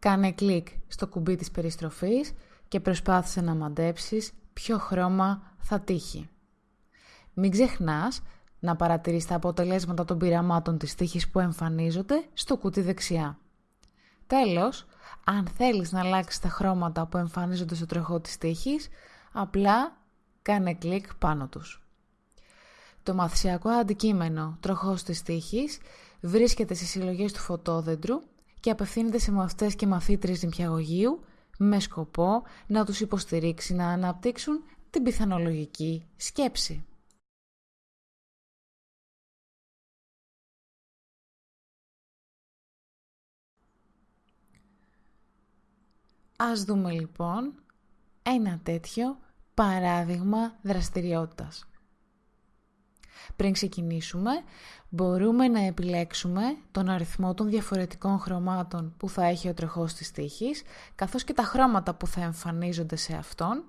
κάνε κλικ στο κουμπί της περιστροφής και προσπάθησε να μαντέψεις ποιο χρώμα θα τύχει. Μην ξεχνάς να παρατηρείς τα αποτελέσματα των πειραμάτων της τύχης που εμφανίζονται στο κουτί δεξιά. Τέλος, αν θέλεις να αλλάξεις τα χρώματα που εμφανίζονται στο τροχό της τύχης, απλά κάνε κλικ πάνω τους. Το μαθησιακό αντικείμενο τροχός της τύχης βρίσκεται στις συλλογές του φωτόδεντρου και απευθύνεται σε μαθητές και μαθήτρες νηπιαγωγείου με σκοπό να τους υποστηρίξει να αναπτύξουν την πιθανολογική σκέψη. Ας δούμε λοιπόν ένα τέτοιο παράδειγμα δραστηριότητας. Πριν ξεκινήσουμε, μπορούμε να επιλέξουμε τον αριθμό των διαφορετικών χρωμάτων που θα έχει ο τροχός της τύχης, καθώς και τα χρώματα που θα εμφανίζονται σε αυτόν,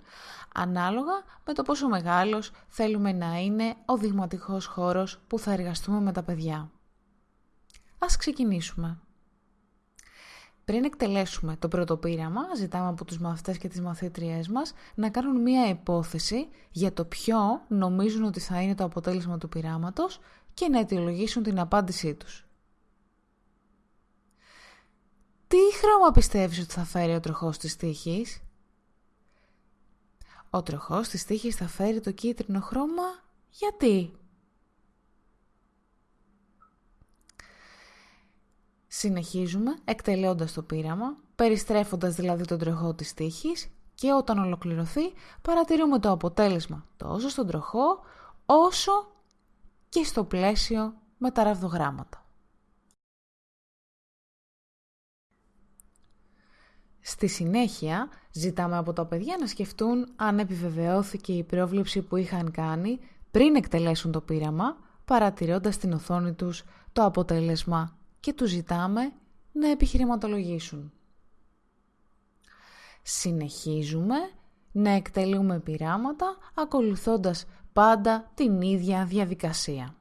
ανάλογα με το πόσο μεγάλος θέλουμε να είναι ο δειγματικός χώρος που θα εργαστούμε με τα παιδιά. Ας ξεκινήσουμε. Πριν εκτελέσουμε το πρώτο πείραμα, ζητάμε από τους μαθητές και τις μαθήτριές μας να κάνουν μία υπόθεση για το ποιο νομίζουν ότι θα είναι το αποτέλεσμα του πειράματος και να αιτιολογήσουν την απάντησή τους. Τι χρώμα πιστεύεις ότι θα φέρει ο τροχός της τύχης; Ο τροχός της τύχης θα φέρει το κίτρινο χρώμα γιατί; Συνεχίζουμε εκτελέοντας το πείραμα, περιστρέφοντας δηλαδή τον τροχό της τύχης και όταν ολοκληρωθεί παρατηρούμε το αποτέλεσμα τόσο στον τροχό όσο και στο πλαίσιο με τα ραβδογράμματα. Στη συνέχεια ζητάμε από τα παιδιά να σκεφτούν αν επιβεβαιώθηκε η πρόβλεψη που είχαν κάνει πριν εκτελέσουν το πείραμα, παρατηρώντας στην οθόνη τους το αποτέλεσμα και τους ζητάμε να επιχειρηματολογήσουν. Συνεχίζουμε να εκτελούμε πειράματα ακολουθώντας πάντα την ίδια διαδικασία.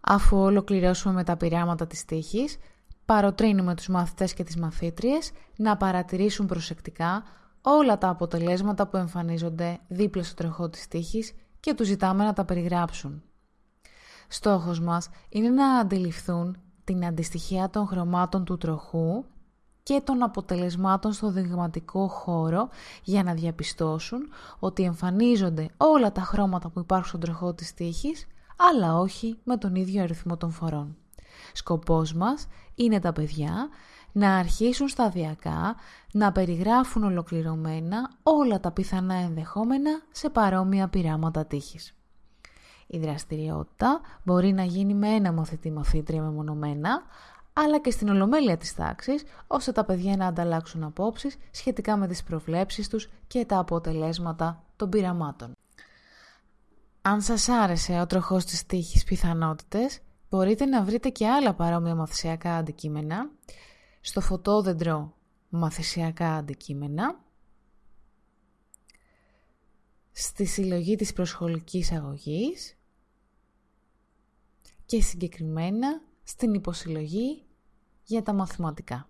Αφού ολοκληρώσουμε με τα πειράματα της τύχης, παροτρύνουμε τους μαθητές και τις μαθήτριες να παρατηρήσουν προσεκτικά όλα τα αποτελέσματα που εμφανίζονται δίπλα στο τροχό της τύχης και τους ζητάμε να τα περιγράψουν. Στόχος μας είναι να αντιληφθούν την αντιστοιχεία των χρωμάτων του τροχού και των αποτελεσμάτων στο δειγματικό χώρο για να διαπιστώσουν ότι εμφανίζονται όλα τα χρώματα που υπάρχουν στον τροχό της τύχης αλλά όχι με τον ίδιο αριθμό των φορών. Σκοπός μας είναι τα παιδιά να αρχίσουν σταδιακά να περιγράφουν ολοκληρωμένα όλα τα πιθανά ενδεχόμενα σε παρόμοια πειράματα τύχης. Η δραστηριότητα μπορεί να γίνει με ένα μαθητή μαθήτρια μεμονωμένα, αλλά και στην ολομέλεια της τάξης, ώστε τα παιδιά να ανταλλάξουν απόψεις σχετικά με τις προβλέψεις τους και τα αποτελέσματα των πειραμάτων. Αν σας άρεσε ο τροχός της τύχης πιθανότητες, μπορείτε να βρείτε και άλλα παρόμοια μαθησιακά αντικείμενα. Στο φωτόδεντρο μαθησιακά αντικείμενα, στη συλλογή της προσχολικής αγωγής. Και συγκεκριμένα στην υποσυλλογή για τα μαθηματικά.